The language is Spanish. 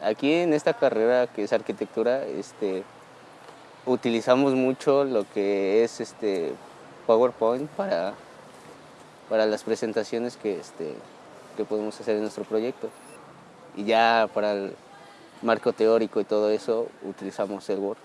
Aquí en esta carrera que es arquitectura, este, utilizamos mucho lo que es este PowerPoint para, para las presentaciones que, este, que podemos hacer en nuestro proyecto. Y ya para el marco teórico y todo eso utilizamos el Word.